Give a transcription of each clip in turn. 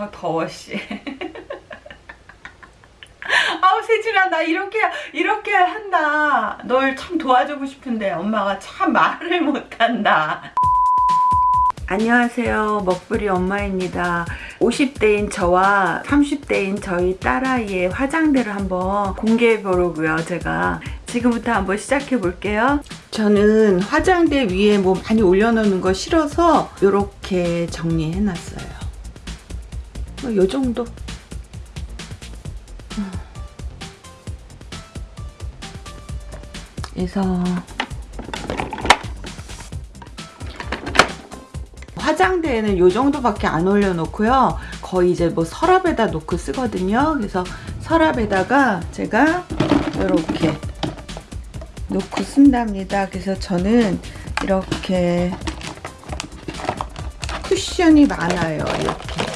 아 더워 씨. 아우 세진아 나 이렇게 이렇게 한다. 널 참 도와주고 싶은데 엄마가 참 말을 못한다. 안녕하세요 먹부리 엄마입니다 50대인 저와 30대인 저희 딸아이의 화장대를 한번 공개해 보려고요 제가 지금부터 한번 시작해 볼게요 저는 화장대 위에 뭐 많이 올려놓는 거 싫어서 이렇게 정리해 놨어요 뭐 요 정도 그래서 화장대에는 요 정도밖에 안 올려놓고요. 거의 이제 뭐 서랍에다 놓고 쓰거든요. 그래서 서랍에다가 제가 이렇게 놓고 쓴답니다. 그래서 저는 이렇게 쿠션이 많아요. 이렇게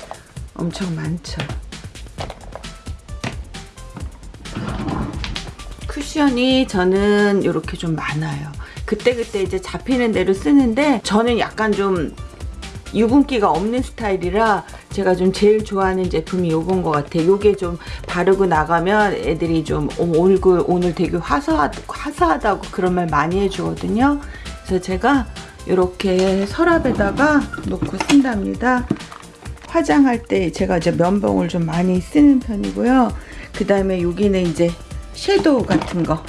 엄청 많죠. 쿠션이 저는 이렇게 좀 많아요. 그때그때 이제 잡히는 대로 쓰는데 저는 약간 좀 유분기가 없는 스타일이라 제가 좀 제일 좋아하는 제품이 요건 것 같아요. 요게 좀 바르고 나가면 애들이 좀 얼굴 오늘 되게 화사하, 화사하다고 그런 말 많이 해주거든요. 그래서 제가 이렇게 서랍에다가 놓고 쓴답니다. 화장할 때 제가 이제 면봉을 좀 많이 쓰는 편이고요. 그 다음에 여기는 이제 섀도우 같은 거.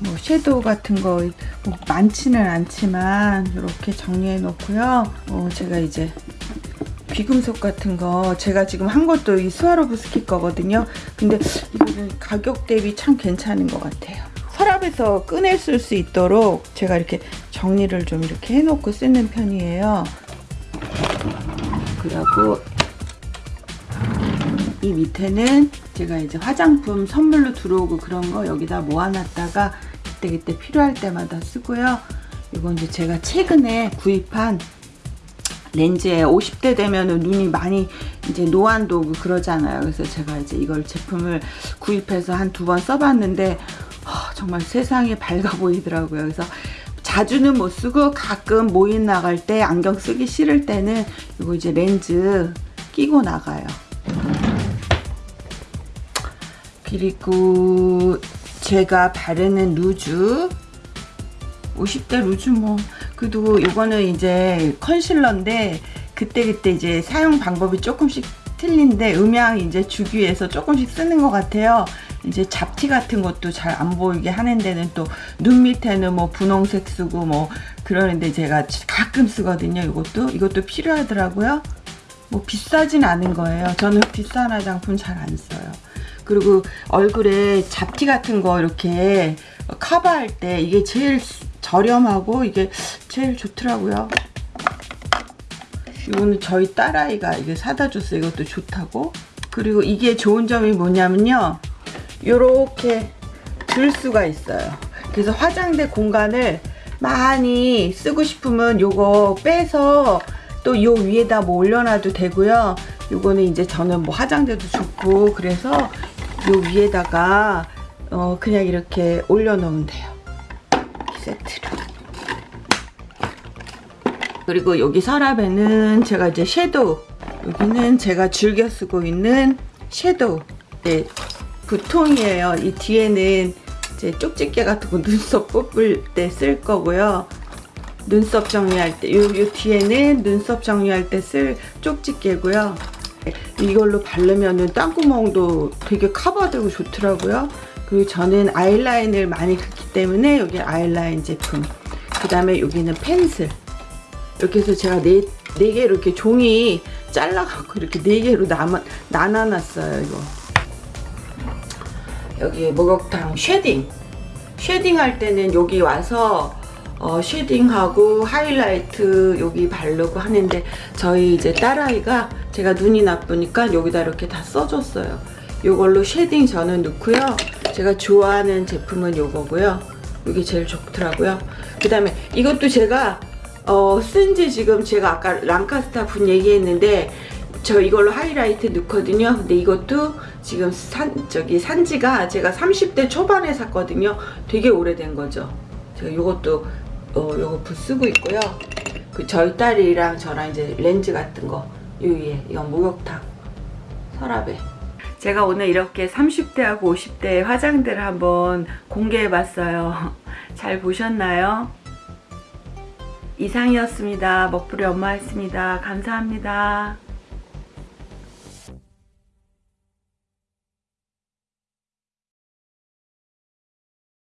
뭐 섀도우 같은 거 뭐 많지는 않지만 이렇게 정리해 놓고요. 어, 제가 이제 귀금속 같은 거 제가 지금 한 것도 이 스와로브스키 거거든요. 근데 이거는 가격 대비 참 괜찮은 것 같아요. 서랍에서 꺼내 쓸 수 있도록 제가 이렇게 정리를 좀 이렇게 해놓고 쓰는 편이에요. 그리고 이 밑에는 제가 이제 화장품 선물로 들어오고 그런 거 여기다 모아놨다가 그때그때 필요할 때마다 쓰고요. 이건 이제 제가 최근에 구입한 렌즈에 50대 되면은 눈이 많이 이제 노안도 오고 그러잖아요. 그래서 제가 이제 이걸 제품을 구입해서 한 두 번 써봤는데 어, 정말 세상이 밝아 보이더라고요. 그래서 자주는 못 쓰고 가끔 모임 나갈 때 안경 쓰기 싫을 때는 이거 이제 렌즈 끼고 나가요. 그리고 제가 바르는 루즈. 50대 루즈 뭐. 그래도 이거는 이제 컨실러인데 그때그때 이제 사용 방법이 조금씩 틀린데 음향 이제 주기 위해서 조금씩 쓰는 것 같아요 이제 잡티 같은 것도 잘 안 보이게 하는 데는 또 눈 밑에는 뭐 분홍색 쓰고 뭐 그러는데 제가 가끔 쓰거든요 이것도 이것도 필요하더라고요 뭐 비싸진 않은 거예요 저는 비싼 화장품 잘 안 써요 그리고 얼굴에 잡티 같은 거 이렇게 커버할 때 이게 제일 저렴하고 이게 제일 좋더라고요. 이거는 저희 딸아이가 이게 사다 줬어요. 이것도 좋다고. 그리고 이게 좋은 점이 뭐냐면요. 이렇게 들 수가 있어요. 그래서 화장대 공간을 많이 쓰고 싶으면 요거 빼서 또 요 위에다 뭐 올려놔도 되고요. 요거는 이제 저는 뭐 화장대도 좋고 그래서 요 위에다가 어 그냥 이렇게 올려놓으면 돼요. 세트로. 그리고 여기 서랍에는 제가 이제 섀도우 여기는 제가 즐겨 쓰고 있는 섀도우 네, 부통이에요. 이 뒤에는 이제 쪽집게 같은 거 눈썹 뽑을 때 쓸 거고요. 눈썹 정리할 때, 요, 요 뒤에는 눈썹 정리할 때 쓸 쪽집게고요. 이걸로 바르면은 땀구멍도 되게 커버되고 좋더라고요. 그리고 저는 아이라인을 많이 긋기 때문에 여기 아이라인 제품. 그 다음에 여기는 펜슬. 이렇게 해서 제가 네, 네 개 이렇게 종이 잘라갖고 이렇게 네 개로 남아, 나눠놨어요, 이거. 여기 목욕탕 shading. shading 할 때는 여기 와서 어, shading하고 하이라이트 여기 바르고 하는데 저희 이제 딸아이가 제가 눈이 나쁘니까 여기다 이렇게 다 써줬어요. 이걸로 shading 저는 넣고요. 제가 좋아하는 제품은 이거고요. 이게 제일 좋더라고요. 그 다음에 이것도 제가 어, 쓴지 지금 제가 아까 랑카스타 분 얘기했는데 저 이걸로 하이라이트 넣거든요. 근데 이것도 지금 산 저기 산지가 제가 30대 초반에 샀거든요. 되게 오래된 거죠. 제가 이것도 어, 요거 쓰고 있고요. 그 저희 딸이랑 저랑 이제 렌즈 같은 거 요 위에 이건 목욕탕 서랍에. 제가 오늘 이렇게 30대하고 50대 화장들을 한번 공개해봤어요. 잘 보셨나요? 이상이었습니다. 먹부리 엄마였습니다. 감사합니다.